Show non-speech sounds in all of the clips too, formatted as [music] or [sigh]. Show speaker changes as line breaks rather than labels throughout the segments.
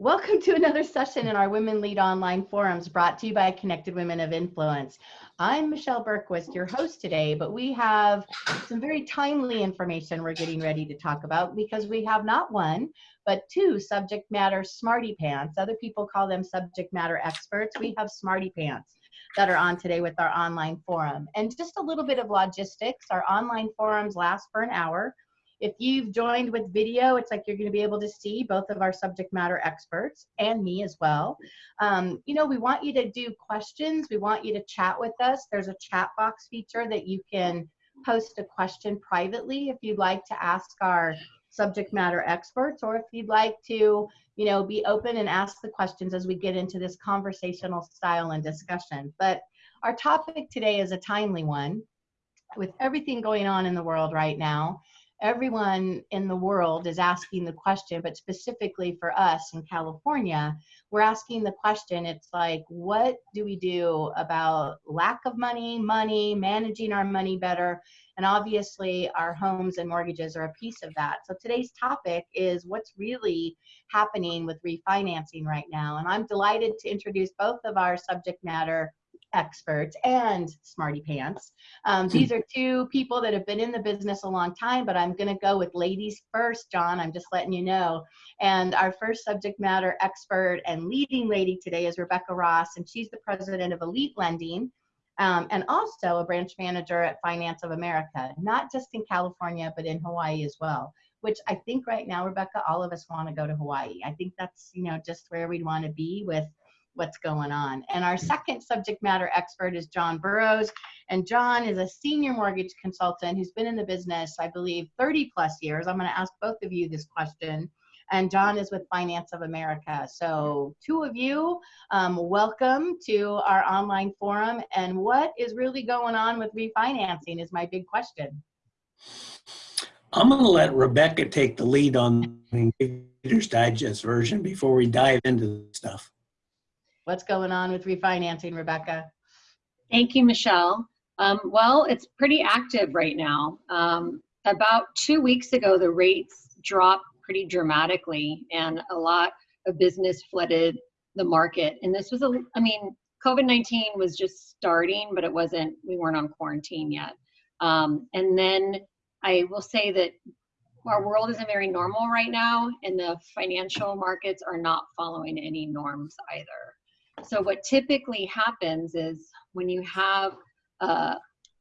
Welcome to another session in our Women Lead Online forums brought to you by Connected Women of Influence. I'm Michelle Bergquist, your host today, but we have some very timely information we're getting ready to talk about because we have not one, but two subject matter smarty pants. Other people call them subject matter experts. We have smarty pants that are on today with our online forum. And just a little bit of logistics. Our online forums last for an hour. If you've joined with video, it's like you're going to be able to see both of our subject matter experts and me as well. Um, you know, we want you to do questions. We want you to chat with us. There's a chat box feature that you can post a question privately if you'd like to ask our subject matter experts or if you'd like to you know be open and ask the questions as we get into this conversational style and discussion but our topic today is a timely one with everything going on in the world right now everyone in the world is asking the question, but specifically for us in California, we're asking the question it's like, what do we do about lack of money, money, managing our money better? And obviously, our homes and mortgages are a piece of that. So today's topic is what's really happening with refinancing right now. And I'm delighted to introduce both of our subject matter experts and smarty pants. Um, hmm. these are two people that have been in the business a long time, but I'm going to go with ladies first, John. I'm just letting you know. And our first subject matter expert and leading lady today is Rebecca Ross, and she's the president of Elite Lending. Um, and also a branch manager at Finance of America, not just in California, but in Hawaii as well which I think right now, Rebecca, all of us want to go to Hawaii. I think that's, you know, just where we'd want to be with what's going on. And our second subject matter expert is John Burrows. And John is a senior mortgage consultant who's been in the business, I believe, 30 plus years. I'm going to ask both of you this question. And John is with Finance of America. So, two of you, um, welcome to our online forum. And what is really going on with refinancing is my big question.
I'm going to let Rebecca take the lead on the Reader's Digest version before we dive into the stuff.
What's going on with refinancing, Rebecca?
Thank you, Michelle. Um, well, it's pretty active right now. Um, about two weeks ago, the rates dropped pretty dramatically, and a lot of business flooded the market. And this was a, I mean, COVID 19 was just starting, but it wasn't, we weren't on quarantine yet. Um, and then I will say that our world isn't very normal right now, and the financial markets are not following any norms either. So what typically happens is when you have uh,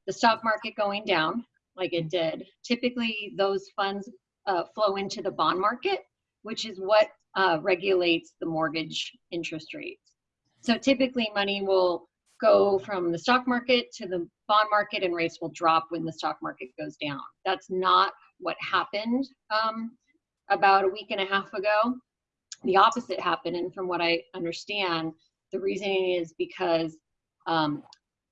the stock market going down, like it did, typically those funds uh, flow into the bond market, which is what uh, regulates the mortgage interest rates. So typically money will go from the stock market to the bond market and rates will drop when the stock market goes down. That's not what happened um, about a week and a half ago. The opposite happened, and from what I understand, the reasoning is because um,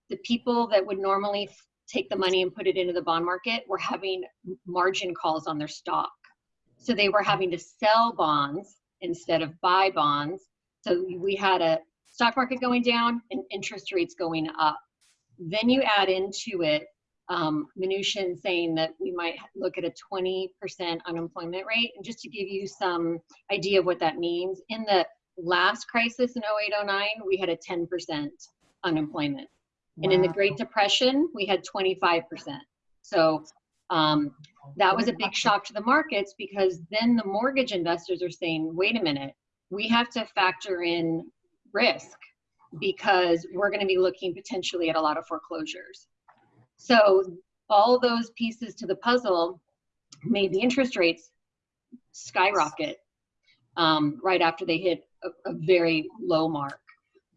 the people that would normally take the money and put it into the bond market were having margin calls on their stock. So they were having to sell bonds instead of buy bonds. So we had a stock market going down and interest rates going up. Then you add into it um, Mnuchin saying that we might look at a 20% unemployment rate. And just to give you some idea of what that means, in the last crisis in 0809 we had a 10% unemployment. Wow. and in the great depression we had 25% so um, that was a big shock to the markets because then the mortgage investors are saying wait a minute we have to factor in risk because we're going to be looking potentially at a lot of foreclosures. So all those pieces to the puzzle made the interest rates skyrocket um, right after they hit a, a very low mark.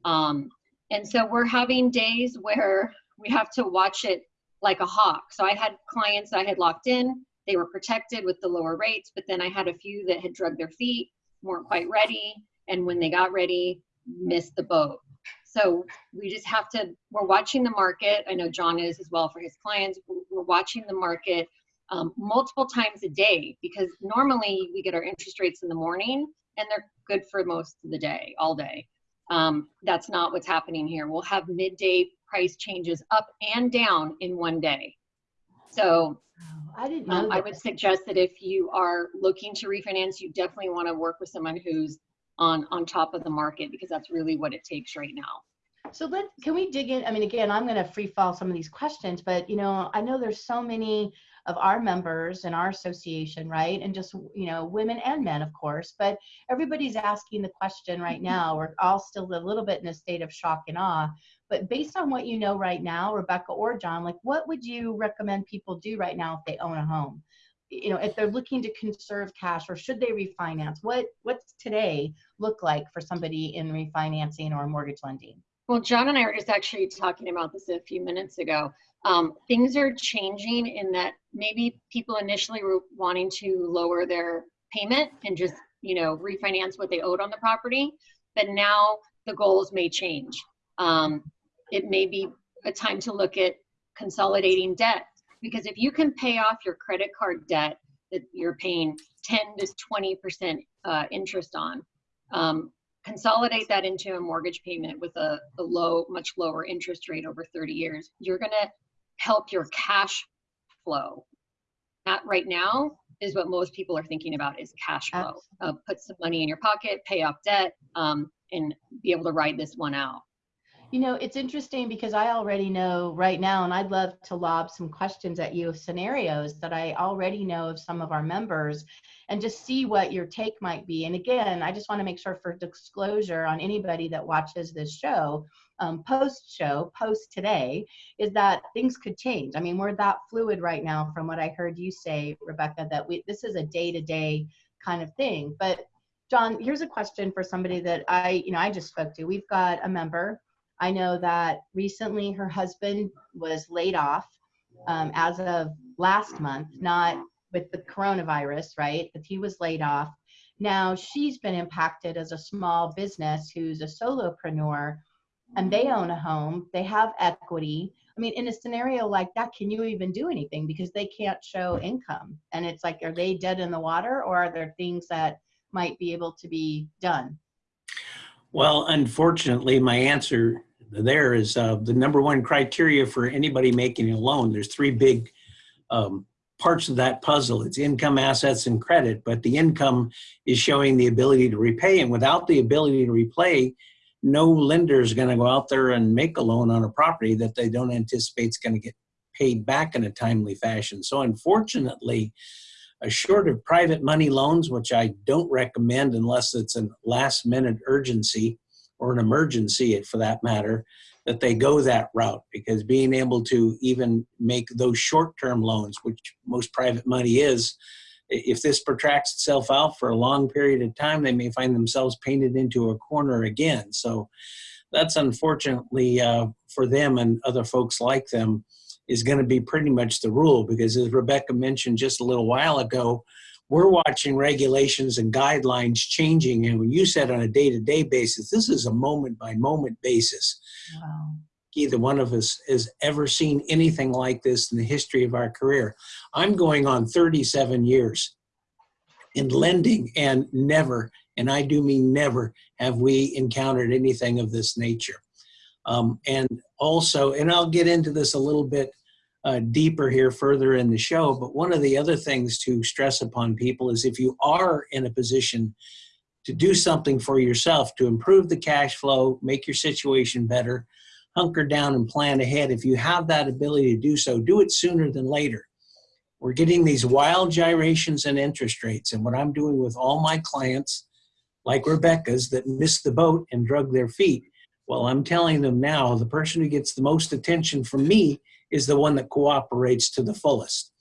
Um, and so we're having days where we have to watch it like a hawk. So I had clients I had locked in, they were protected with the lower rates, but then I had a few that had drug their feet, weren't quite ready, and when they got ready, missed the boat. So we just have to, we're watching the market. I know John is as well for his clients. We're watching the market um, multiple times a day because normally we get our interest rates in the morning and they're good for most of the day, all day. Um, that's not what's happening here. We'll have midday price changes up and down in one day. So
I didn't um,
I would suggest that if you are looking to refinance, you definitely want to work with someone who's on on top of the market because that's really what it takes right now.
So let can we dig in? I mean, again, I'm going to free fall some of these questions, but you know, I know there's so many of our members and our association, right? And just you know, women and men, of course. But everybody's asking the question right mm-hmm. now. We're all still a little bit in a state of shock and awe. But based on what you know right now, Rebecca or John, like what would you recommend people do right now if they own a home? You know, if they're looking to conserve cash or should they refinance? What what's today look like for somebody in refinancing or mortgage lending?
Well, John and I were just actually talking about this a few minutes ago. Um, things are changing in that maybe people initially were wanting to lower their payment and just, you know, refinance what they owed on the property, but now the goals may change. Um, it may be a time to look at consolidating debt because if you can pay off your credit card debt that you're paying 10 to 20 percent uh, interest on, um, consolidate that into a mortgage payment with a, a low, much lower interest rate over 30 years, you're going to help your cash flow. That right now is what most people are thinking about is cash flow. Uh, put some money in your pocket, pay off debt, um, and be able to ride this one out.
You know, it's interesting because I already know right now, and I'd love to lob some questions at you of scenarios that I already know of some of our members and just see what your take might be. And again, I just want to make sure for disclosure on anybody that watches this show, um, post show, post today, is that things could change. I mean, we're that fluid right now from what I heard you say, Rebecca, that we this is a day to day kind of thing. But John, here's a question for somebody that I, you know, I just spoke to. We've got a member I know that recently her husband was laid off um, as of last month, not with the coronavirus, right? But he was laid off. Now she's been impacted as a small business who's a solopreneur and they own a home, they have equity. I mean, in a scenario like that, can you even do anything because they can't show income? And it's like, are they dead in the water or are there things that might be able to be done?
Well, unfortunately, my answer there is uh, the number one criteria for anybody making a loan. There's three big um, parts of that puzzle. It's income, assets, and credit, but the income is showing the ability to repay. And without the ability to repay, no lender is going to go out there and make a loan on a property that they don't anticipate is going to get paid back in a timely fashion. So unfortunately, a short of private money loans, which I don't recommend unless it's a last minute urgency, or an emergency for that matter, that they go that route because being able to even make those short-term loans, which most private money is, if this protracts itself out for a long period of time, they may find themselves painted into a corner again. So that's unfortunately uh, for them and other folks like them is going to be pretty much the rule because as Rebecca mentioned just a little while ago, we're watching regulations and guidelines changing. And when you said on a day-to-day basis, this is a moment-by-moment basis. Wow. Either one of us has ever seen anything like this in the history of our career. I'm going on 37 years in lending and never, and I do mean never, have we encountered anything of this nature. Um, and also, and I'll get into this a little bit uh, deeper here further in the show. But one of the other things to stress upon people is if you are in a position to do something for yourself to improve the cash flow, make your situation better, hunker down and plan ahead. If you have that ability to do so, do it sooner than later. We're getting these wild gyrations in interest rates. And what I'm doing with all my clients, like Rebecca's, that missed the boat and drug their feet, well, I'm telling them now, the person who gets the most attention from me is the one that cooperates to the fullest.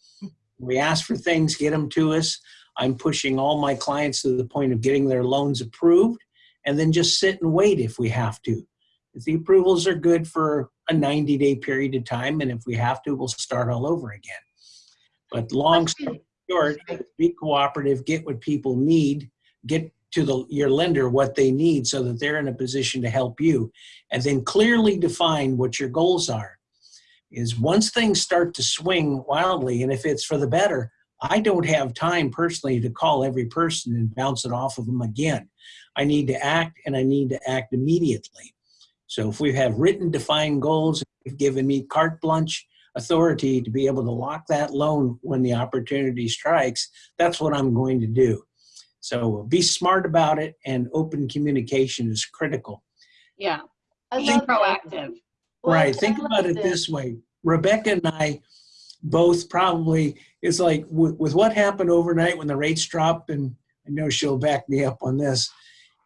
We ask for things, get them to us. I'm pushing all my clients to the point of getting their loans approved and then just sit and wait if we have to. If the approvals are good for a 90 day period of time, and if we have to, we'll start all over again. But long story short, be cooperative, get what people need, get to the, your lender what they need so that they're in a position to help you, and then clearly define what your goals are is once things start to swing wildly, and if it's for the better, I don't have time personally to call every person and bounce it off of them again. I need to act and I need to act immediately. So if we have written defined goals, you've given me carte blanche authority to be able to lock that loan when the opportunity strikes, that's what I'm going to do. So be smart about it and open communication is critical.
Yeah,
I
being
love that. Well,
right. Think about it this way. Rebecca and I both probably, it's like with, with what happened overnight when the rates dropped, and I know she'll back me up on this.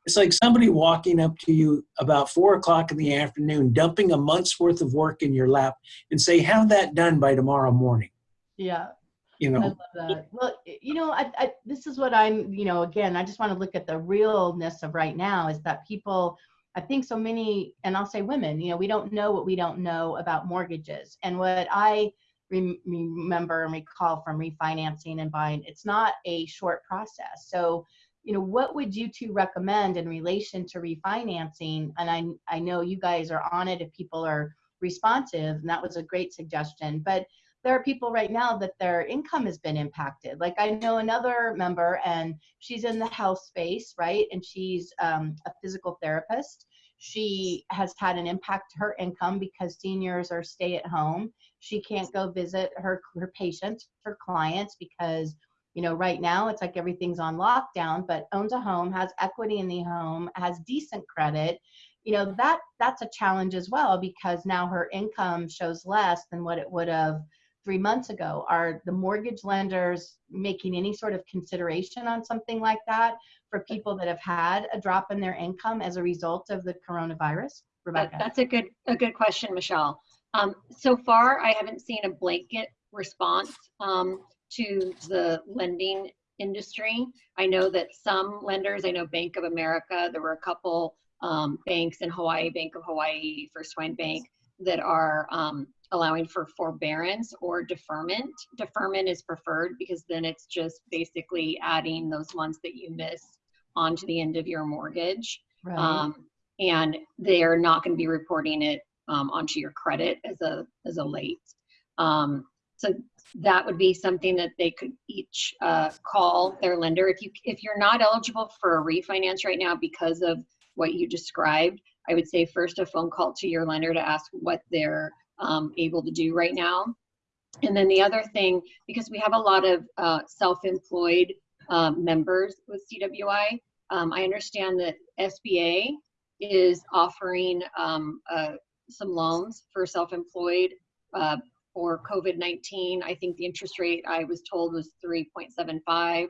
It's like somebody walking up to you about four o'clock in the afternoon, dumping a month's worth of work in your lap and say, have that done by tomorrow morning.
Yeah.
You
I
know,
love that. Well, you know, I, I, this is what I'm, you know, again, I just want to look at the realness of right now is that people, I think so many, and I'll say women, you know, we don't know what we don't know about mortgages. And what I rem- remember and recall from refinancing and buying, it's not a short process. So, you know, what would you two recommend in relation to refinancing? And I, I know you guys are on it if people are responsive, and that was a great suggestion. But there are people right now that their income has been impacted. Like I know another member, and she's in the health space, right? And she's um, a physical therapist. She has had an impact to her income because seniors are stay at home. She can't go visit her her patients, her clients, because you know right now it's like everything's on lockdown. But owns a home, has equity in the home, has decent credit. You know that that's a challenge as well because now her income shows less than what it would have three months ago. Are the mortgage lenders making any sort of consideration on something like that for people that have had a drop in their income as a result of the coronavirus?
That,
Rebecca.
that's a good a good question, Michelle. Um, so far, I haven't seen a blanket response um, to the lending industry. I know that some lenders, I know Bank of America, there were a couple um, banks in Hawaii, Bank of Hawaii, First Hawaiian Bank, that are um, allowing for forbearance or deferment. Deferment is preferred because then it's just basically adding those months that you miss onto the end of your mortgage
right.
um, and they are not going to be reporting it um, onto your credit as a as a late. Um, so that would be something that they could each uh, call their lender if you if you're not eligible for a refinance right now because of what you described. I would say first a phone call to your lender to ask what they're um, able to do right now. And then the other thing, because we have a lot of uh, self-employed um, members with CWI, um, I understand that SBA is offering um, uh, some loans for self-employed uh, for COVID-19. I think the interest rate I was told was 3.75.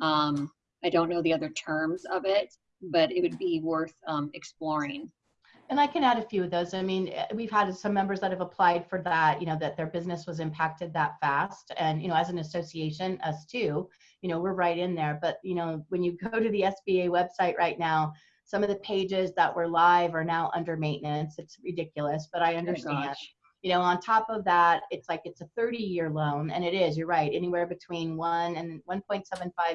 Um, I don't know the other terms of it, but it would be worth um, exploring.
And I can add a few of those. I mean, eh, we've had some members that have applied for that, you know, that their business was impacted that fast. And, you know, as an association, us too, you know, we're right in there. But, you know, when you [laughs] go to the SBA website right now, some of the pages that were live are now under maintenance. It's ridiculous, but I understand.
gosh.
you know, on top of that, it's like it's a 30 year loan. And it is, you're right, anywhere between 1 and 1.75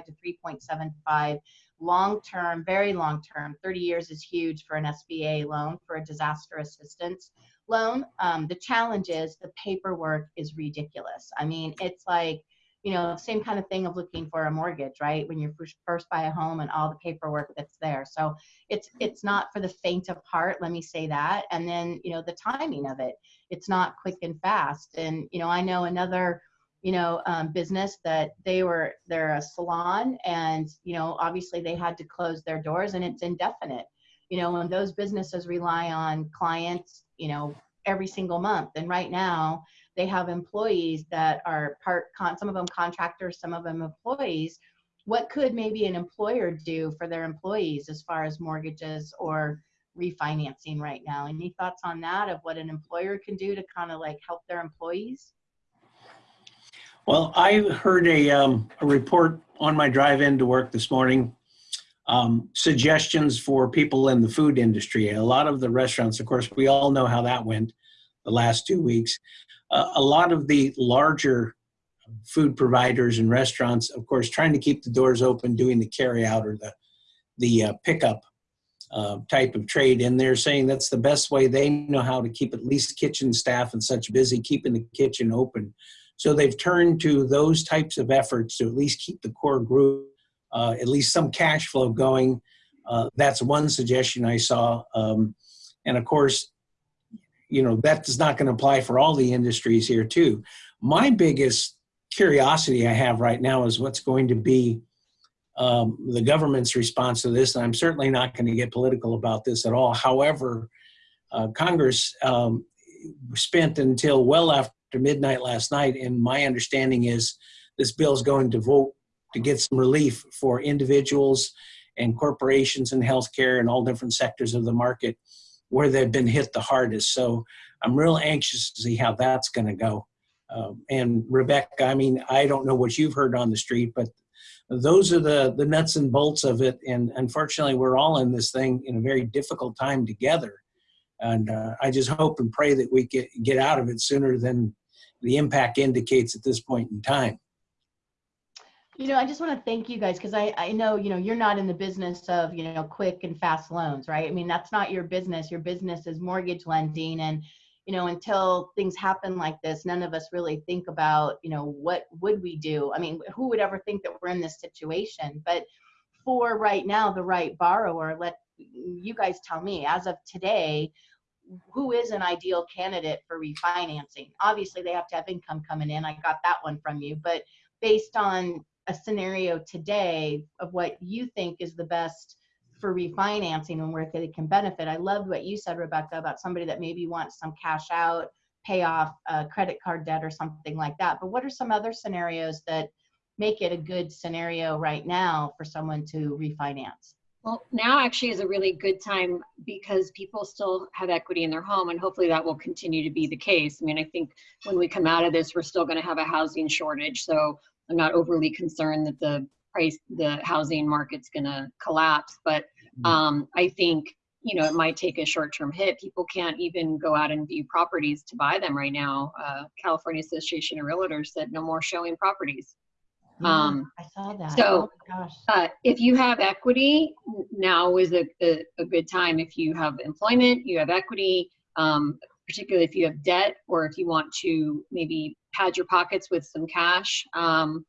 to 3.75 long term, very long term. 30 years is huge for an SBA loan for a disaster assistance loan. Um, the challenge is the paperwork is ridiculous. I mean, it's like, you know, same kind of thing of looking for a mortgage, right? When you first, buy a home and all the paperwork that's there. So it's it's not for the faint of heart, let me say that. And then, you know, the timing of it, it's not quick and fast. And, you know, I know another you know um, business that they were they're a salon and you know obviously they had to close their doors and it's indefinite. You know and those businesses rely on clients you know every single month. And right now they have employees that are part con some of them contractors some of them employees. What could maybe an employer do for their employees as far as mortgages or refinancing right now? Any thoughts on that of what an employer can do to kind of like help their employees
Well, I heard a, um, a report on my drive in to work this morning. Um, suggestions for people in the food industry. A lot of the restaurants, of course, we all know how that went the last two weeks. Uh, a lot of the larger food providers and restaurants, of course, trying to keep the doors open, doing the carry out or the, the uh, pickup uh, type of trade. And they're saying that's the best way they know how to keep at least kitchen staff and such busy, keeping the kitchen open. So they've turned to those types of efforts to at least keep the core group, uh, at least some cash flow going. Uh, that's one suggestion I saw. Um, and of course, you know, that is not going to apply for all the industries here too. My biggest curiosity I have right now is what's going to be um, the government's response to this, and I'm certainly not going to get political about this at all. However, uh, Congress um, spent until well after midnight last night, and my understanding is this bill is going to vote to get some relief for individuals and corporations and healthcare and all different sectors of the market where they've been hit the hardest. So I'm real anxious to see how that's going to go. Um, and Rebecca, I mean, I don't know what you've heard on the street, but those are the the nuts and bolts of it. And unfortunately, we're all in this thing in a very difficult time together. And uh, I just hope and pray that we get get out of it sooner than the impact indicates at this point in time.
You know, I just want to thank you guys because I, I know, you know, you're not in the business of, you know, quick and fast loans, right? I mean, that's not your business. Your business is mortgage lending. And, you know, until things happen like this, none of us really think about, you know, what would we do? I mean, who would ever think that we're in this situation? But for right now, the right borrower, let you guys tell me, as of today, who is an ideal candidate for refinancing? Obviously, they have to have income coming in. I got that one from you. But based on a scenario today of what you think is the best for refinancing and where they can benefit. I loved what you said, Rebecca, about somebody that maybe wants some cash out, pay off a credit card debt or something like that. But what are some other scenarios that make it a good scenario right now for someone to refinance?
Well, now actually is a really good time because people still have equity in their home, and hopefully that will continue to be the case. I mean, I think when we come out of this, we're still going to have a housing shortage. So I'm not overly concerned that the price, the housing market's going to collapse. But um, I think you know it might take a short-term hit. People can't even go out and view properties to buy them right now. Uh, California Association of Realtors said no more showing properties. Um,
I saw that.
so-
oh my gosh.
uh, if you have equity, now is a, a, a good time. If you have employment, you have equity, um, particularly if you have debt or if you want to maybe pad your pockets with some cash um,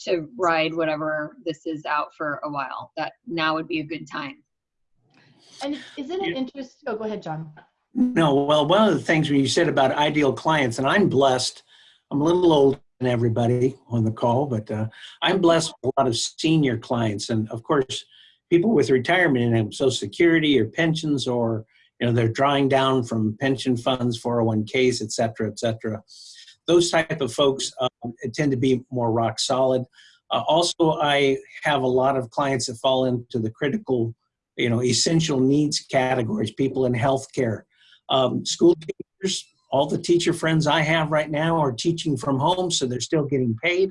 to ride whatever this is out for a while. That now would be a good time.
And isn't it
Yeah.
interesting? Oh, go ahead, John.
No, well, one of the things when you said about ideal clients, and I'm blessed, I'm a little older than everybody on the call, but uh, I'm blessed with a lot of senior clients. And of course, people with retirement and Social Security or pensions, or you know, they're drawing down from pension funds, 401ks, et cetera, et cetera. Those type of folks um, tend to be more rock solid. Uh, also, I have a lot of clients that fall into the critical, you know, essential needs categories, people in healthcare, um, school teachers, all the teacher friends I have right now are teaching from home, so they're still getting paid.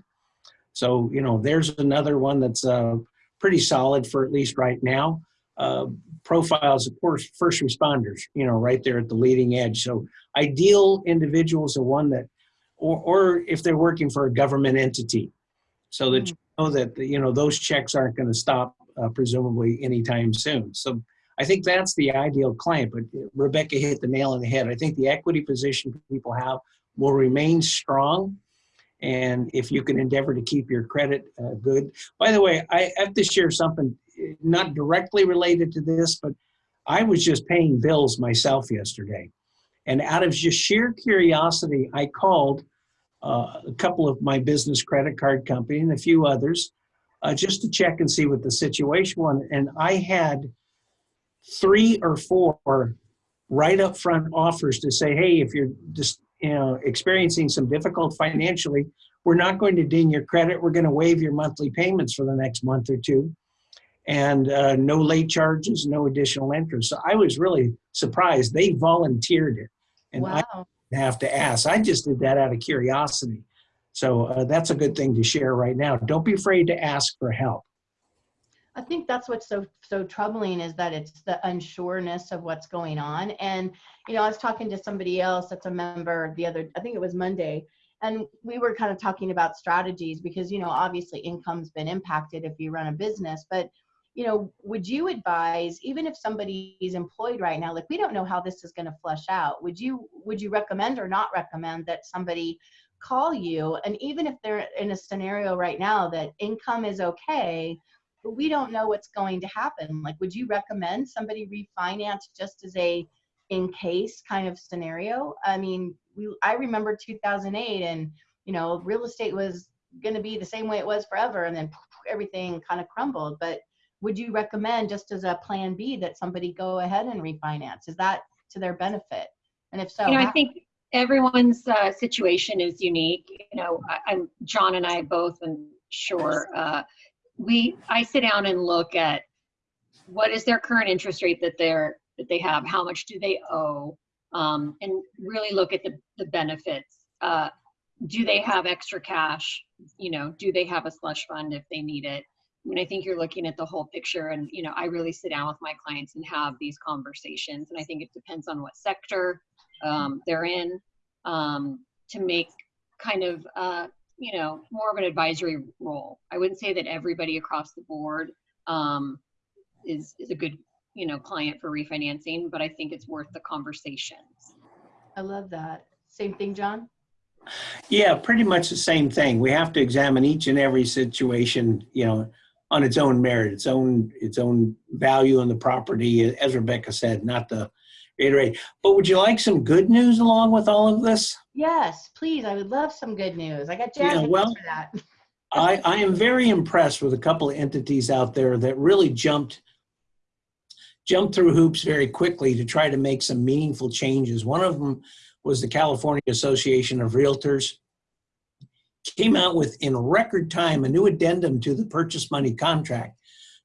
So, you know, there's another one that's uh, pretty solid for at least right now. Uh, profiles, of course, first responders, you know, right there at the leading edge. So, ideal individuals are one that, or, or if they're working for a government entity, so that you know that, you know, those checks aren't going to stop, uh, presumably, anytime soon. So, I think that's the ideal client, but Rebecca hit the nail on the head. I think the equity position people have will remain strong. And if you can endeavor to keep your credit uh, good. By the way, I have to share something not directly related to this, but I was just paying bills myself yesterday. And out of just sheer curiosity, I called uh, a couple of my business credit card company and a few others uh, just to check and see what the situation was. And I had three or four right up front offers to say, hey, if you're just you know experiencing some difficult financially, we're not going to ding your credit. We're going to waive your monthly payments for the next month or two, and uh, no late charges, no additional interest. So I was really surprised they volunteered it, and I didn't have to ask. I just did that out of curiosity. So uh, that's a good thing to share right now. Don't be afraid to ask for help.
I think that's what's so so troubling is that it's the unsureness of what's going on. And you know, I was talking to somebody else that's a member the other, I think it was Monday, and we were kind of talking about strategies because you know, obviously income's been impacted if you run a business, but you know, would you advise even if somebody is employed right now, like we don't know how this is going to flush out, would you would you recommend or not recommend that somebody call you? And even if they're in a scenario right now that income is okay, but we don't know what's going to happen. Like, would you recommend somebody refinance just as a in case kind of scenario? I mean, we I remember 2008, and you know, real estate was going to be the same way it was forever, and then everything kind of crumbled. But would you recommend just as a plan B that somebody go ahead and refinance? Is that to their benefit? And if so,
You know, I think everyone's uh, situation is unique. You know, I, I'm John and I both, and sure, uh, we I sit down and look at what is their current interest rate that they're that they have, how much do they owe, um, and really look at the the benefits. Uh, do they have extra cash? You know, do they have a slush fund if they need it? I mean, I think you're looking at the whole picture, and you know, I really sit down with my clients and have these conversations, and I think it depends on what sector um, they're in um, to make kind of uh, you know more of an advisory role. I wouldn't say that everybody across the board um, is is a good you know client for refinancing, but I think it's worth the conversations.
I love that. Same thing, John?
Yeah, pretty much the same thing. We have to examine each and every situation, you know, on its own merit, its own its own value on the property, as Rebecca said, not to reiterate. But would you like some good news along with all of this?
Yes, please. I would love some good news. I got
Yeah, well-
for that. [laughs]
I, I am very impressed with a couple of entities out there that really jumped jumped through hoops very quickly to try to make some meaningful changes. One of them was the California Association of Realtors. Came out with in record time a new addendum to the purchase money contract.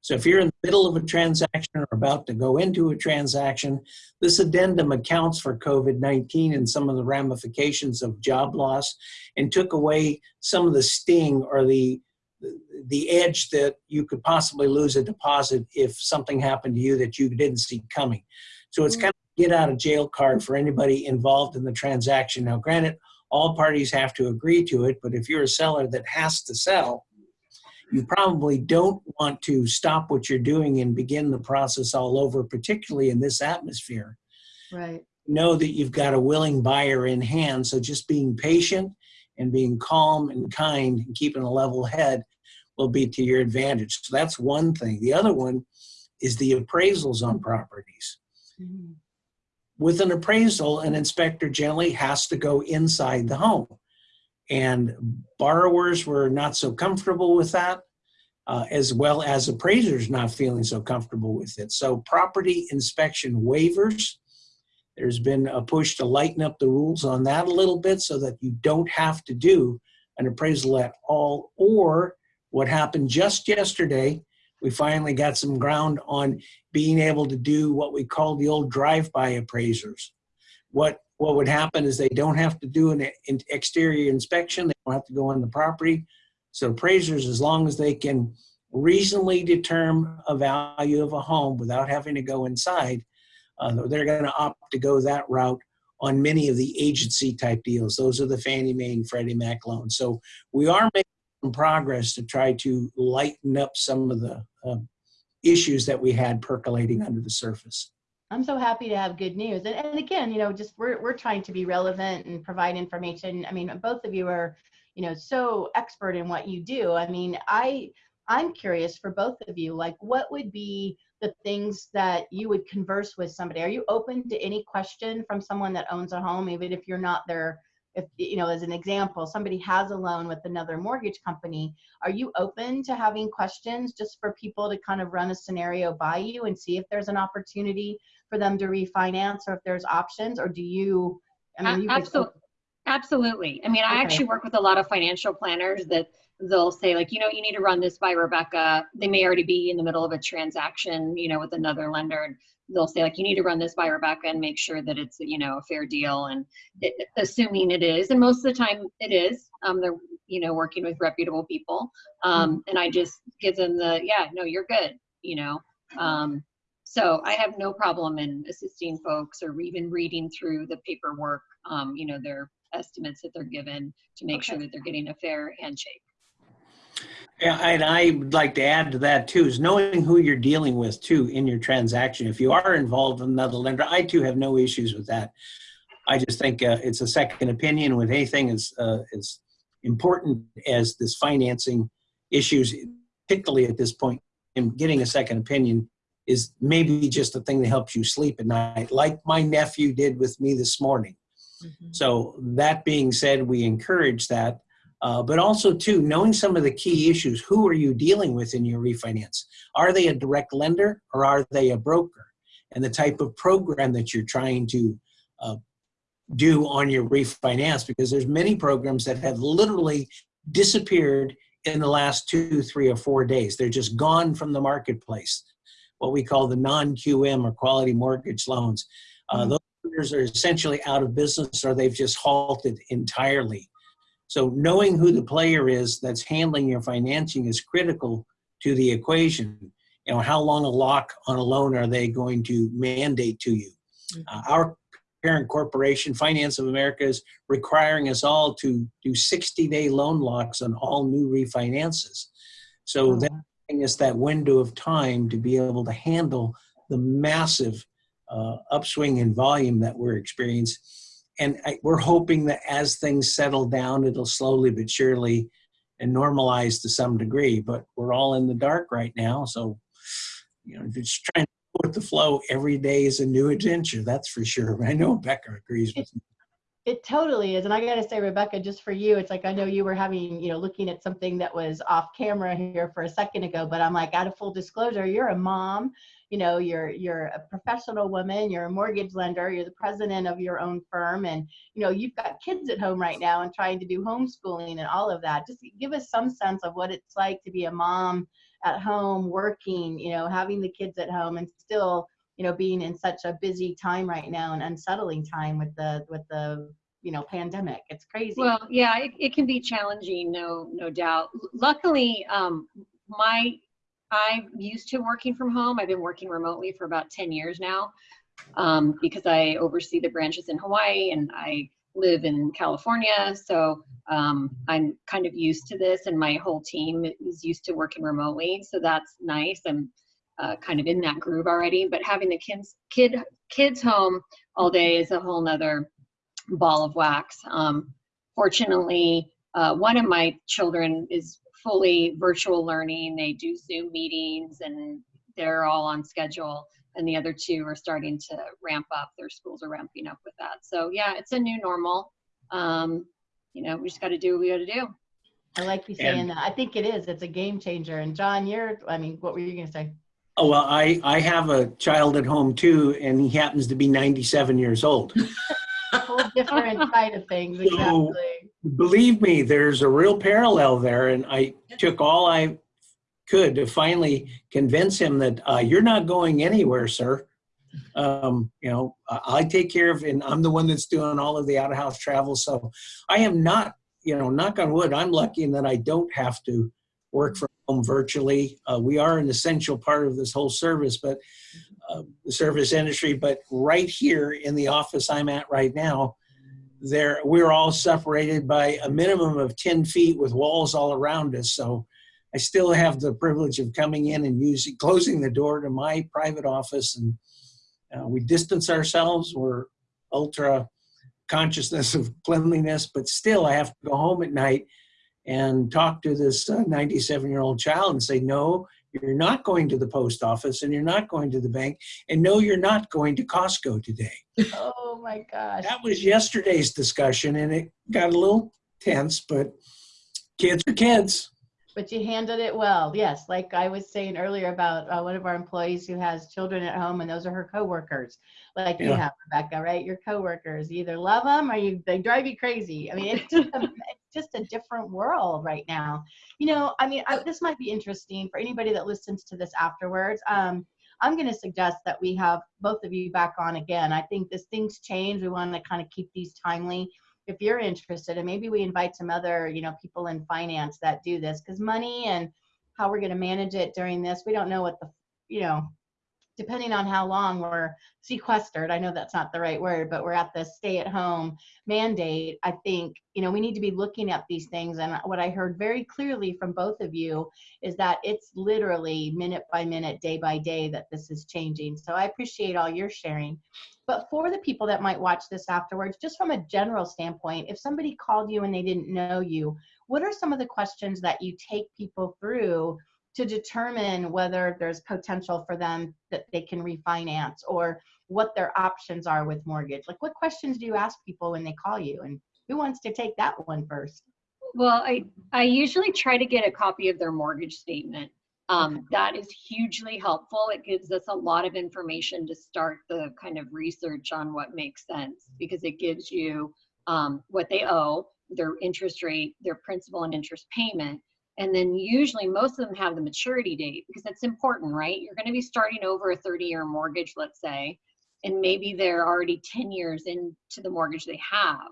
So if you're in the middle of a transaction or about to go into a transaction, this addendum accounts for COVID-19 and some of the ramifications of job loss and took away some of the sting or the the edge that you could possibly lose a deposit if something happened to you that you didn't see coming. So it's mm. kind of get out of jail card for anybody involved in the transaction. Now, granted, all parties have to agree to it, but if you're a seller that has to sell, you probably don't want to stop what you're doing and begin the process all over, particularly in this atmosphere
Right.
know that you've got a willing buyer in hand. So just being patient and being calm and kind and keeping a level head will be to your advantage. So that's one thing. The other one is the appraisals on properties.
Mhm.
With an appraisal, an inspector generally has to go inside the home. And borrowers were not so comfortable with that, uh, as well as appraisers not feeling so comfortable with it. So property inspection waivers, there's been a push to lighten up the rules on that a little bit so that you don't have to do an appraisal at all. Or what happened just yesterday, we finally got some ground on being able to do what we call the old drive-by appraisers. What what would happen is they don't have to do an exterior inspection. They don't have to go on the property. So appraisers, as long as they can reasonably determine a value of a home without having to go inside, uh, they're going to opt to go that route on many of the agency type deals. Those are the Fannie Mae and Freddie Mac loans. So we are making progress to try to lighten up some of the uh, issues that we had percolating under the surface.
I'm so happy to have good news. And, and again, you know, just we're, we're trying to be relevant and provide information. I mean, both of you are, you know, so expert in what you do. I mean, I, I'm curious for both of you, like what would be the things that you would converse with somebody? Are you open to any question from someone that owns a home, even if you're not their, if, you know, as an example, somebody has a loan with another mortgage company, are you open to having questions just for people to kind of run a scenario by you and see if there's an opportunity for them to refinance or if there's options or do you i mean you could-
Absolutely. Absolutely. I mean, I
Okay.
actually work with a lot of financial planners that they'll say like, you know, you need to run this by Rebecca. They may already be in the middle of a transaction, you know, with another lender. And they'll say like, you need to run this by Rebecca and make sure that it's, you know, a fair deal. And it, assuming it is, and most of the time it is, um, they're, you know, working with reputable people. Um, and I just give them the, yeah, no, you're good, you know. Um, so I have no problem in assisting folks or even reading through the paperwork, um, you know, their estimates that they're given to make sure that they're getting a fair handshake.
Yeah, and I would like to add to that too, is knowing who you're dealing with too in your transaction. If you are involved with another lender, I too have no issues with that. I just think uh, it's a second opinion with anything as, uh, as important as this financing issues, particularly at this point, point in getting a second opinion is maybe just a thing that helps you sleep at night, like my nephew did with me this morning.
Mhm.
So that being said, we encourage that. Uh, but also too, knowing some of the key issues. Who are you dealing with in your refinance? Are they a direct lender or are they a broker? And the type of program that you're trying to uh, do on your refinance because there's many programs that have literally disappeared in the last two, three, or four days. They're just gone from the marketplace. What we call the non-QM or quality mortgage loans. Uh,
Mhm.
Those lenders are essentially out of business or they've just halted entirely. So knowing who the player is that's handling your financing is critical to the equation. You know, how long a lock on a loan are they going to mandate to you? Uh, our parent corporation, Finance of America, is requiring us all to do 60-day loan locks on all new refinances. So
Oh,
that us that window of time to be able to handle the massive uh, upswing in volume that we're experiencing. And I, we're hoping that as things settle down, it'll slowly but surely and normalize to some degree. But we're all in the dark right now, so you know, just trying to with the flow. Every day is a new adventure. That's for sure. [laughs] I know Becca agrees with me.
It totally is. And I got to say, Rebecca, just for you, it's like I know you were having, you know, looking at something that was off camera here for a second ago, but I'm like, out of full disclosure, you're a mom, you know, you're you're a professional woman, you're a mortgage lender, you're the president of your own firm, and you know, you've got kids at home right now and trying to do homeschooling and all of that. Just give us some sense of what it's like to be a mom at home, working, you know, having the kids at home and still you know being in such a busy time right now and unsettling time with the with the you know pandemic it's crazy
Well, yeah, it, it can be challenging, no, no doubt. Luckily, um, my, I'm used to working from home. I've been working remotely for about 10 years now um, because I oversee the branches in Hawaii and I live in California. So um, I'm kind of used to this and my whole team is used to working remotely. So that's nice. I'm uh, kind of in that groove already, but having the kids, kid, kids home all day is a whole nother ball of wax. Um, fortunately, uh, one of my children is fully virtual learning. They do Zoom meetings and they're all on schedule. And the other two are starting to ramp up. Their schools are ramping up with that. So yeah, it's a new normal. Um, you know, we just got to do what we got to do.
i like you saying
And-
that i think it is it's a game changer and john you're i mean what were you going to say
Oh, well, I, I have a child at home too, and he happens to be 97 years old.
a [laughs] whole different side of things exactly So,
Believe me, there's a real parallel there, and I took all I could to finally convince him that uh, you're not going anywhere, sir. Um, you know, I, I take care of, and I'm the one that's doing all of the out of house travel. So I am not, you know, knock on wood, I'm lucky in that I don't have to work from home virtually. Uh, we are an essential part of this whole service, but uh, the service industry. But right here in the office I'm at right now, there we're all separated by a minimum of 10 feet with walls all around us. So I still have the privilege of coming in and using closing the door to my private office, and uh, we distance ourselves. We're ultra consciousness of cleanliness, but still I have to go home at night and talk to this uh, 97 year old child and say, no, you're not going to the post office and you're not going to the bank. And no, you're not going to Costco today.
oh my gosh
That was yesterday's discussion and it got a little tense, but kids are kids.
But you handled it well. Yes like i was saying earlier about uh, one of our employees who has children at home and those are her coworkers. Like you have rebecca right? Your coworkers you either love them or you they drive you crazy. I mean it's just a, [laughs] it's just a different world right now. You know i mean I, this might be interesting for anybody that listens to this afterwards. Um, i'm going to suggest that we have both of you back on again. I think as things change we want to kind of keep these timely if you're interested and maybe we invite some other you know people in finance that do this because money and how we're going to manage it during this we don't know what the you know depending on how long we're sequestered i know that's not the right word but we're at the stay at home mandate i think you know we need to be looking at these things and what i heard very clearly from both of you is that it's literally minute by minute day by day that this is changing so i appreciate all your sharing but for the people that might watch this afterwards, just from a general standpoint, if somebody called you and they didn't know you, what are some of the questions that you take people through to determine whether there's potential for them that they can refinance or what their options are with mortgage? Like, what questions do you ask people when they call you? And who wants to take that one first?
Well, I, I usually try to get a copy of their mortgage statement. Um, that is hugely helpful. It gives us a lot of information to start the kind of research on what makes sense because it gives you um, what they owe, their interest rate, their principal and interest payment. And then usually most of them have the maturity date because that's important, right? You're going to be starting over a 30 year mortgage, let's say, and maybe they're already 10 years into the mortgage they have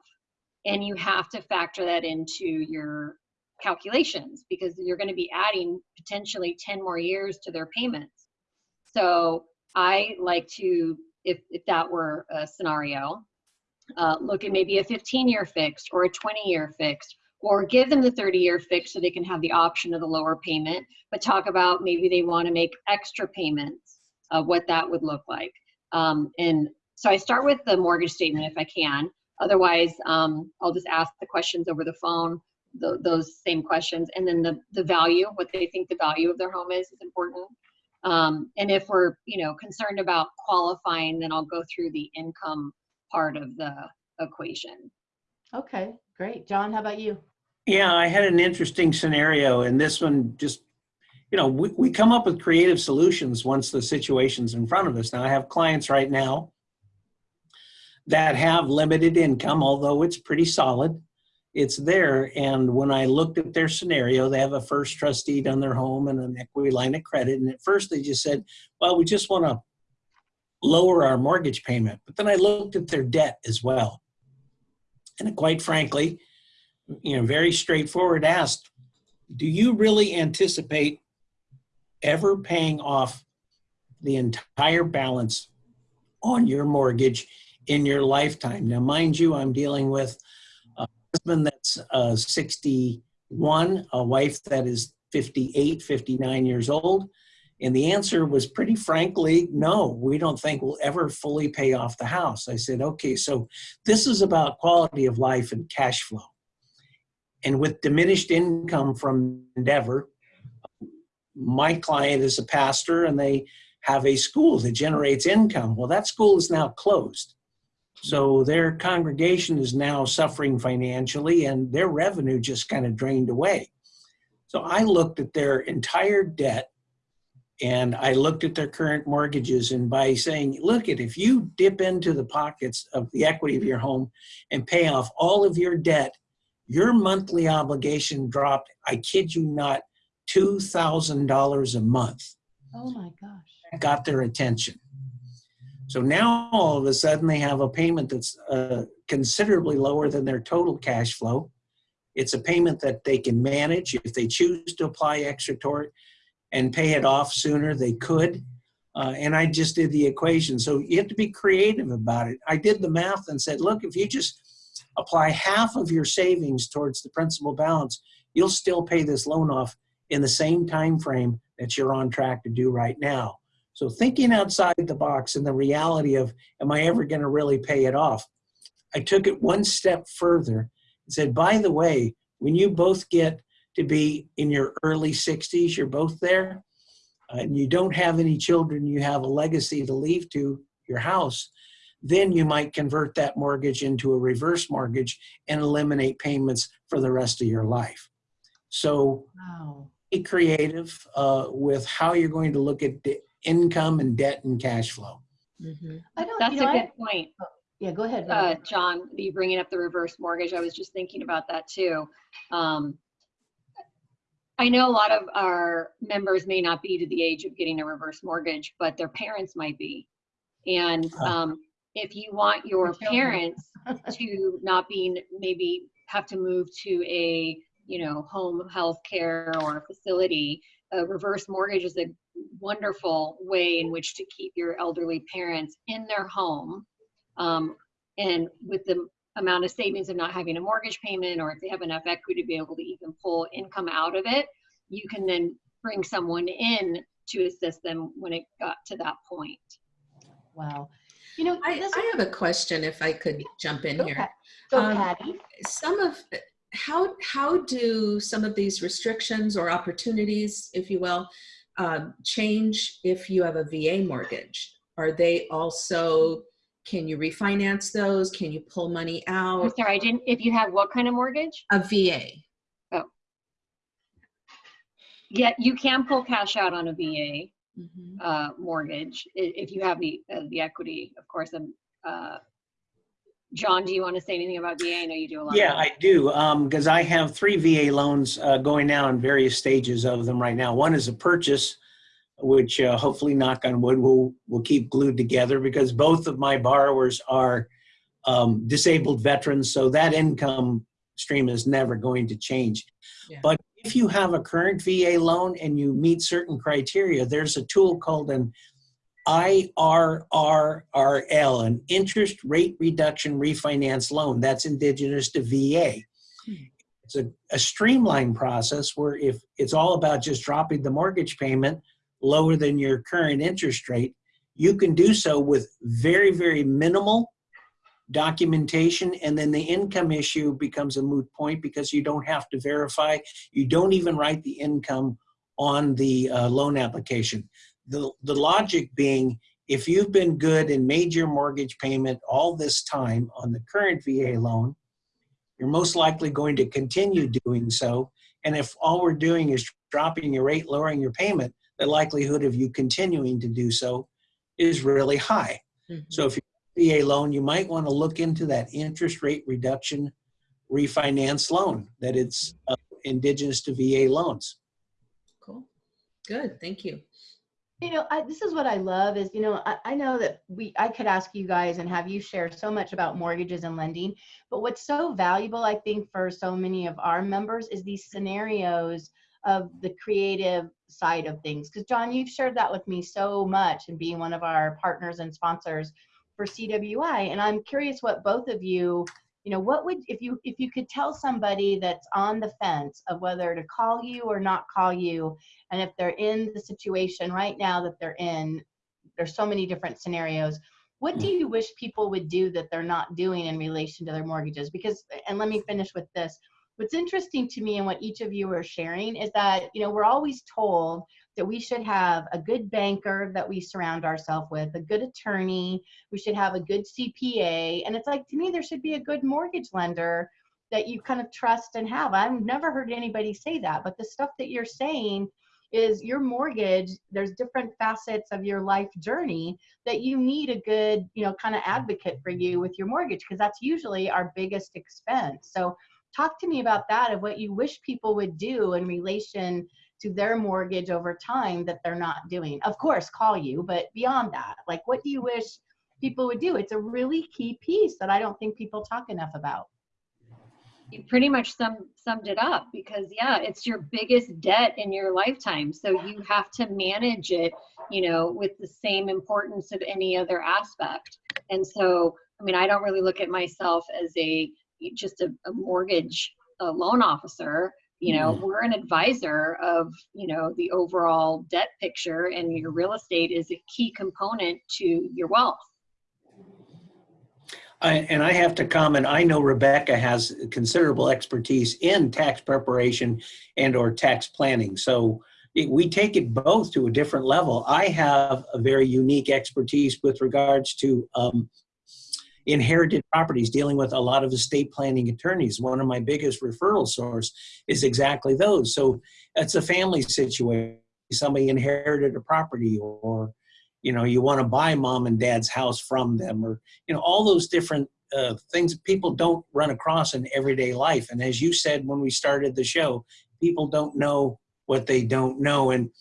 and you have to factor that into your calculations because you're going to be adding potentially 10 more years to their payments. So I like to, if, if that were a scenario, uh, look at maybe a 15 year fixed or a 20 year fixed or give them the 30 year fixed so they can have the option of the lower payment, but talk about maybe they want to make extra payments of what that would look like. Um, and so I start with the mortgage statement if I can. Otherwise, um, I'll just ask the questions over the phone, th those same questions, and then the, the value, what they think the value of their home is, is important. Um, and if we're, you know, concerned about qualifying, then I'll go through the income part of the equation.
Okay, great. John, how about you?
Yeah, I had an interesting scenario and this one just, you know, we, we come up with creative solutions once the situation's in front of us. Now I have clients right now that have limited income, although it's pretty solid. It's there. And when I looked at their scenario, they have a first trust deed on their home and an equity line of credit. And at first they just said, well, we just want to lower our mortgage payment. But then I looked at their debt as well. And quite frankly, you know, very straightforward asked, do you really anticipate ever paying off the entire balance on your mortgage in your lifetime. Now, mind you, I'm dealing with husband that's uh, 61, a wife that is 58, 59 years old. And the answer was pretty frankly, no, we don't think we'll ever fully pay off the house. I said, okay, so this is about quality of life and cash flow. And with diminished income from Endeavor, my client is a pastor and they have a school that generates income. Well, that school is now closed. So their congregation is now suffering financially and their revenue just kind of drained away. So I looked at their entire debt and I looked at their current mortgages and by saying, look at if you dip into the pockets of the equity of your home and pay off all of your debt, your monthly obligation dropped, I kid you not, $2,000 a month.
Oh my gosh.
Got their attention. So now all of a sudden they have a payment that's uh, considerably lower than their total cash flow. It's a payment that they can manage. If they choose to apply extra tort and pay it off sooner, they could. Uh, and I just did the equation. So you have to be creative about it. I did the math and said, look, if you just apply half of your savings towards the principal balance, you'll still pay this loan off in the same time frame that you're on track to do right now. So thinking outside the box and the reality of, am I ever going to really pay it off? I took it one step further and said, by the way, when you both get to be in your early 60s, you're both there, uh, and you don't have any children, you have a legacy to leave to your house, then you might convert that mortgage into a reverse mortgage and eliminate payments for the rest of your life. So
Wow.
be creative uh, with how you're going to look at income and debt and cash flow.
Mhm.
I don't,
That's
you know,
a
I-
good point.
yeah, go ahead.
uh, John, you bringing up the reverse mortgage. I was just thinking about that too. Um, I know a lot of our members may not be to the age of getting a reverse mortgage, but their parents might be. And um, if you want your parents [laughs] to not be, maybe have to move to a, you know, home health care or a facility, a reverse mortgage is a wonderful way in which to keep your elderly parents in their home um, and with the amount of savings of not having a mortgage payment, or if they have enough equity to be able to even pull income out of it, you can then bring someone in to assist them when it got to that point.
Wow. You know,
I, I have a question if I could jump in
go,
here.
Pat- go
Um,
Patty.
Some of, how, how do some of these restrictions or opportunities, if you will, um, change if you have a VA mortgage. Are they also, can you refinance those? Can you pull money out?
I'm sorry, I didn't, if you have what kind of mortgage?
A VA. Oh.
Yeah, you can pull cash out on a VA
mm -hmm.
uh, mortgage if you have the, uh, the equity, of course, And. uh, John, do you want to say anything about VA? I know you do a lot.
Yeah, I do, because I have three VA loans uh, going now in various stages of them right now. One is a purchase, which uh, hopefully, knock on wood, will will keep glued together because both of my borrowers are um, disabled veterans, so that income stream is never going to change.
Yeah.
But if you have a current VA loan and you meet certain criteria, there's a tool called an IRRRL, an interest rate reduction refinance loan. That's indigenous to VA. It's a, a streamlined process where if it's all about just dropping the mortgage payment lower than your current interest rate, you can do so with very, very minimal documentation and then the income issue becomes a moot point because you don't have to verify you don't even write the income on the uh, loan application the, the logic being if you've been good and made your mortgage payment all this time on the current va loan you're most likely going to continue doing so and if all we're doing is dropping your rate lowering your payment the likelihood of you continuing to do so is really high
Mhm.
so if you have a VA loan, you might want to look into that interest rate reduction refinance loan, that it's uh, indigenous to VA loans.
Cool. Good. Thank you.
You know, I, this is what I love is, you know, I, I know that we, I could ask you guys and have you share so much about mortgages and lending, but what's so valuable, I think, for so many of our members is these scenarios of the creative side of things. Because John, you've shared that with me so much and being one of our partners and sponsors for CWI. And I'm curious what both of you, you know, what would, if you, if you could tell somebody that's on the fence of whether to call you or not call you, and if they're in the situation right now that they're in, there's so many different scenarios. What do mm. you wish people would do that they're not doing in relation to their mortgages? Because, and let me finish with this. What's interesting to me and what each of you are sharing is that, you know, we're always told that we should have a good banker that we surround ourselves with, a good attorney, we should have a good CPA. And it's like, to me, there should be a good mortgage lender that you kind of trust and have. I've never heard anybody say that, but the stuff that you're saying is your mortgage there's different facets of your life journey that you need a good you know kind of advocate for you with your mortgage because that's usually our biggest expense so talk to me about that of what you wish people would do in relation to their mortgage over time that they're not doing. Of course call you but beyond that like what do you wish people would do? It's a really key piece that i don't think people talk enough about.
You pretty much sum, summed it up because yeah it's your biggest debt in your lifetime. So you have to manage it you know with the same importance of any other aspect. And so i mean i don't really look at myself as a just a, a mortgage a loan officer you know we're an advisor of you know the overall debt picture and your real estate is a key component to your wealth
I, and I have to comment, I know Rebecca has considerable expertise in tax preparation and or tax planning. So it, we take it both to a different level. I have a very unique expertise with regards to um, inherited properties, dealing with a lot of estate planning attorneys. One of my biggest referral source is exactly those. So it's a family situation. Somebody inherited a property or you know you want to buy mom and dad's house from them or you know all those different uh, things people don't run across in everyday life and as you said when we started the show people don't know what they don't know and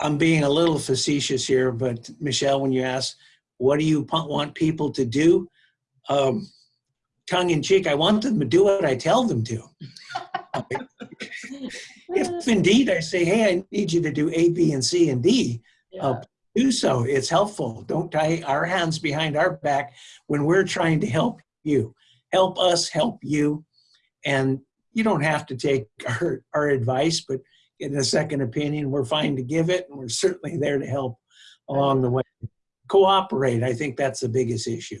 i'm being a little facetious here but michelle when you ask what do you want people to do um, tongue in cheek i want them to do what i tell them to [laughs] if indeed i say hey i need you to do a b and c and d uh, do so. It's helpful. Don't tie our hands behind our back when we're trying to help you. Help us help you. And you don't have to take [laughs] our, our advice, but in a second opinion, we're fine to give it. And we're certainly there to help along the way. Cooperate. I think that's the biggest issue.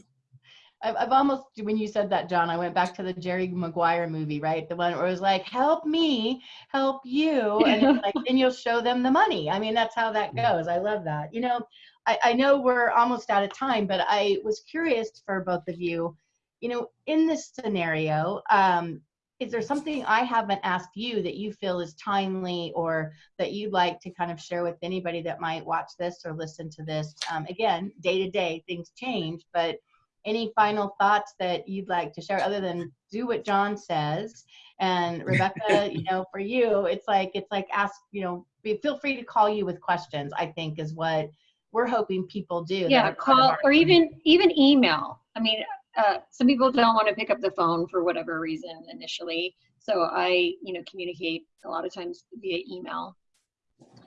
I've, I've almost when you said that john i went back to the jerry maguire movie right? The one where it was like help me help you and it's [laughs] like then you'll show them the money. I mean that's how that goes. I love that. You know I, I know we're almost out of time but i was curious for both of you you know in this scenario um is there something I haven't asked you that you feel is timely or that you'd like to kind of share with anybody that might watch this or listen to this? Um, again, day to day, things change, but any final thoughts that you'd like to share other than do what John says? And [laughs] Rebecca, you know, for you, it's like, it's like ask, you know, be, feel free to call you with questions, I think is what we're hoping people do.
Yeah,
are part of
call or even even email. I mean, uh, some people don't want to pick up the phone for whatever reason initially. So I, you know, communicate a lot of times via email.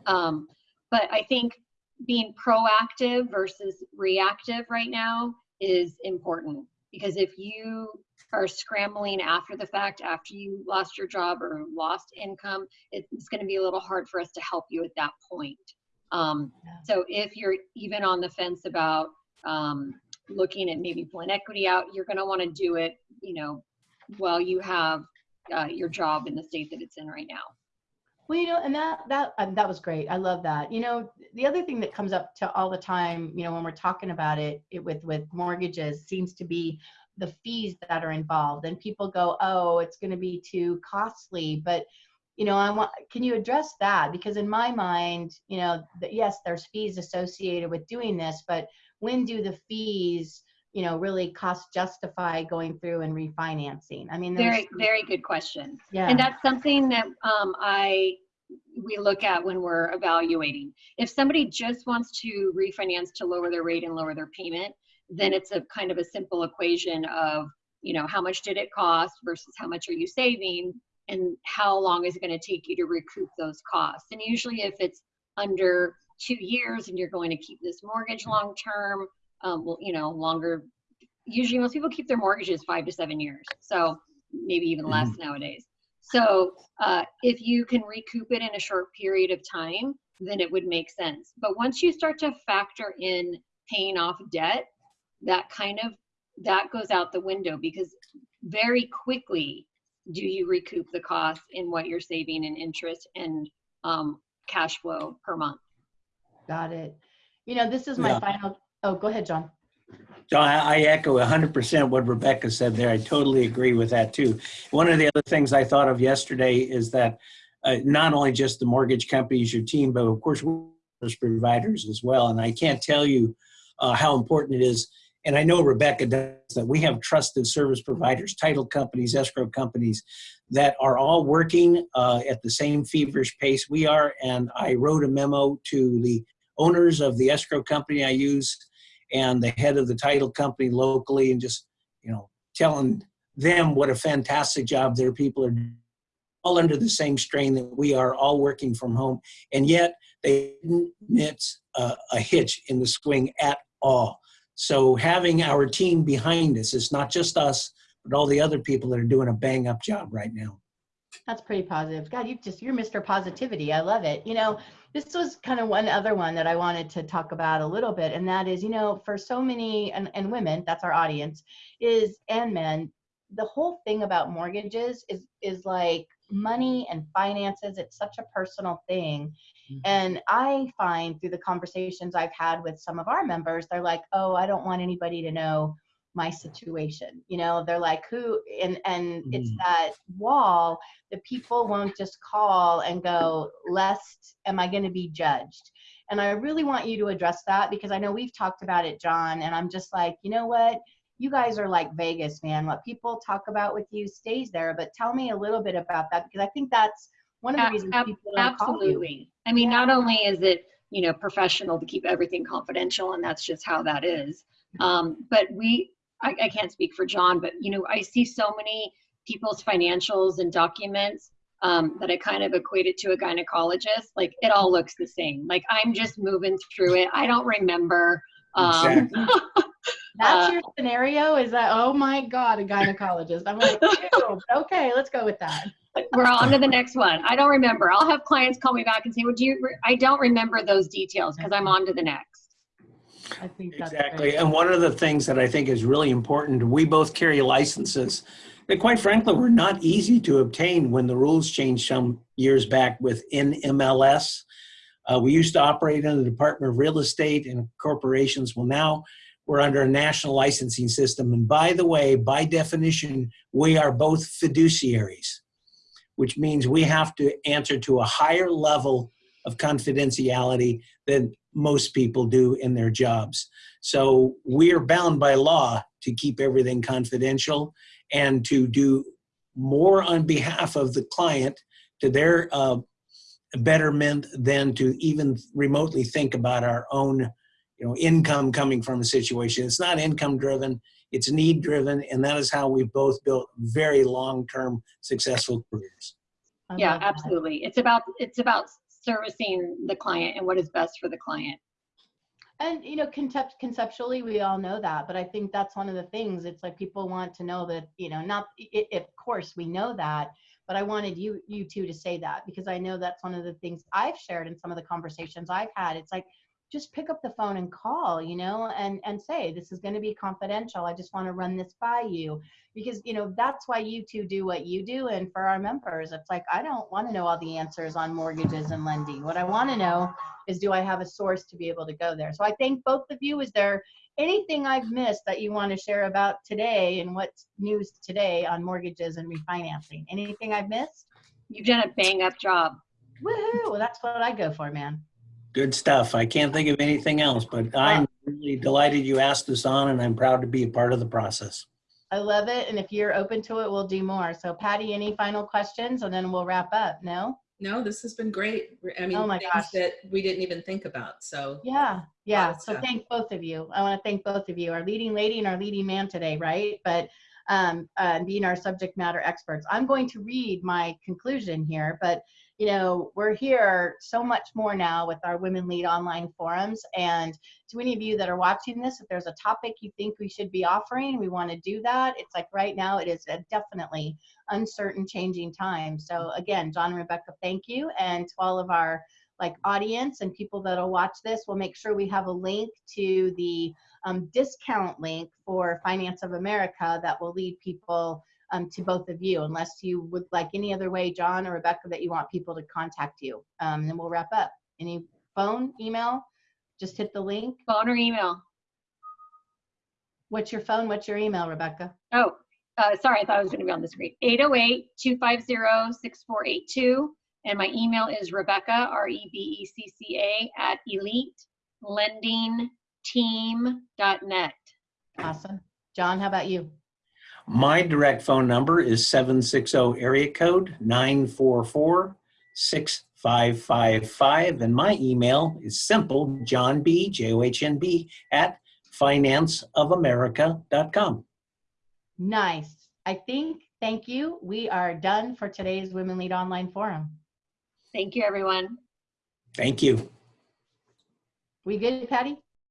Um, but I think being proactive versus reactive right now is important because if you are scrambling after the fact, after you lost your job or lost income, it's going to be a little hard for us to help you at that point. Um, so if you're even on the fence about um, looking at maybe pulling equity out, you're going to want to do it, you know, while you have uh, your job in the state that it's in right now.
Well, you know, and that that um, that was great. I love that. You know, the other thing that comes up to all the time, you know, when we're talking about it, it with with mortgages seems to be the fees that are involved, and people go, "Oh, it's going to be too costly." But you know, I want. Can you address that? Because in my mind, you know, yes, there's fees associated with doing this, but when do the fees, you know, really cost justify going through and refinancing? I mean, there's-
Very, very good question.
yeah.
And that's something that um, I we look at when we're evaluating. If somebody just wants to refinance to lower their rate and lower their payment, then it's a kind of a simple equation of you know how much did it cost versus how much are you saving and how long is it going to take you to recoup those costs. And usually, if it's under two years and you're going to keep this mortgage long term, um, well, you know, longer. Usually, most people keep their mortgages five to seven years. So maybe even less nowadays. So uh, if you can recoup it in a short period of time, then it would make sense. But once you start to factor in paying off debt, that kind of that goes out the window because very quickly do you recoup the cost in what you're saving in interest and um, cash flow per month.
Got it. You know, this is my
Yeah.
final. Oh, go ahead, John.
John, I echo 100% what Rebecca said there. I totally agree with that too. One of the other things I thought of yesterday is that uh, not only just the mortgage companies, your team, but of course, service providers as well. And I can't tell you uh, how important it is. And I know Rebecca does that. We have trusted service providers, title companies, escrow companies that are all working uh, at the same feverish pace we are. And I wrote a memo to the owners of the escrow company I use and the head of the title company locally and just you know telling them what a fantastic job their people are doing, all under the same strain that we are all working from home and yet they didn't miss a, a hitch in the swing at all. So having our team behind us it's not just us but all the other people that are doing a bang up job right now
That's pretty positive. God, you just you're Mr. Positivity. I love it. You know, this was kind of one other one that I wanted to talk about a little bit, and that is, you know, for so many and, and women, that's our audience, is and men, the whole thing about mortgages is is like money and finances. It's such a personal thing.
Mhm.
And I find through the conversations I've had with some of our members, they're like, oh, I don't want anybody to know my situation. You know, they're like, who and and it's
Mhm.
that wall that people won't just call and go, lest am I going to be judged? And I really want you to address that because I know we've talked about it, John, and I'm just like, you know what? You guys are like Vegas, man. What people talk about with you stays there. But tell me a little bit about that because I think that's one of the reasons
ab-
people don't call you.
Absolutely. I mean, not only is it, you know, professional to keep everything confidential, and that's just how that is. Um, but we, I, I can't speak for John, but you know, I see so many people's financials and documents um, that I kind of equate it to a gynecologist. Like it all looks the same. Like I'm just moving through it. I don't remember. Um, [laughs]
That's
Uh,
your scenario? Is that, oh my God, a gynecologist? I'm like, okay, let's go with that.
we're on to the next one. I don't remember. I'll have clients call me back and say, "Would you?" Re-? I don't remember those details because I'm on to the next.
I think
Exactly.
great.
And one of the things that I think is really important, we both carry licenses that quite frankly were not easy to obtain when the rules changed some years back with NMLS. Uh, we used to operate in the Department of Real Estate and corporations. Well, now we're under a national licensing system. And by the way, by definition, we are both fiduciaries, which means we have to answer to a higher level of confidentiality than most people do in their jobs. So we are bound by law to keep everything confidential and to do more on behalf of the client to their uh, betterment than to even remotely think about our own you know income coming from a situation it's not income driven it's need driven and that is how we've both built very long-term successful careers
I
Yeah,
love that.
absolutely. It's about, it's about servicing the client and what is best for the client.
And you know, concept conceptually, we all know that, but I think that's one of the things. It's like people want to know that you know, not i i- of course we know that, but I wanted you you two to say that because I know that's one of the things I've shared in some of the conversations I've had. It's like just pick up the phone and call, you know, and and say this is going to be confidential. I just want to run this by you because you know that's why you two do what you do, and for our members, it's like I don't want to know all the answers on mortgages and lending. What I want to know is do I have a source to be able to go there? So I thank both of you. Is there anything I've missed that you want to share about today and what's news today on mortgages and refinancing? Anything I've missed?
You've done a bang up job.
Woohoo! Well, that's what I go for, man.
Good stuff i can't think of anything else but i'm really delighted you asked this on and i'm proud to be a part of the process
I love it. And if you're open to it, we'll do more. So Patty, any final questions and then we'll wrap up? No?
No, this has been great. I mean,
Oh my
things
gosh.
that we didn't even think about. So
Yeah, yeah. So
stuff.
thank both of you. I want to thank both of you, our leading lady and our leading man today, right? But um, uh, being our subject matter experts, I'm going to read my conclusion here. But you know, we're here so much more now with our Women Lead online forums. And to any of you that are watching this, if there's a topic you think we should be offering, we want to do that. It's like right now, it is a definitely uncertain, changing time. So again, John and Rebecca, thank you, and to all of our like audience and people that'll watch this, we'll make sure we have a link to the um, discount link for Finance of America that will lead people um, to both of you, unless you would like any other way, John or Rebecca, that you want people to contact you. Um, and then we'll wrap up. Any phone, email, just hit the link.
Phone or email.
What's your phone? What's your email, Rebecca?
Oh, uh, sorry, I thought I was going to be on the screen. 808-250-6482. And my email is Rebecca, R-E-B-E-C-C-A, at elitelendingteam.net.
Awesome. John, how about you?
My direct phone number is 760 area code 944 6555 and my email is simple john b j-o-h-n-b at financeofamerica.com
Nice. I think, thank you. We are done for today's Women Lead Online Forum.
Thank you, everyone.
thank you
We good, Patty?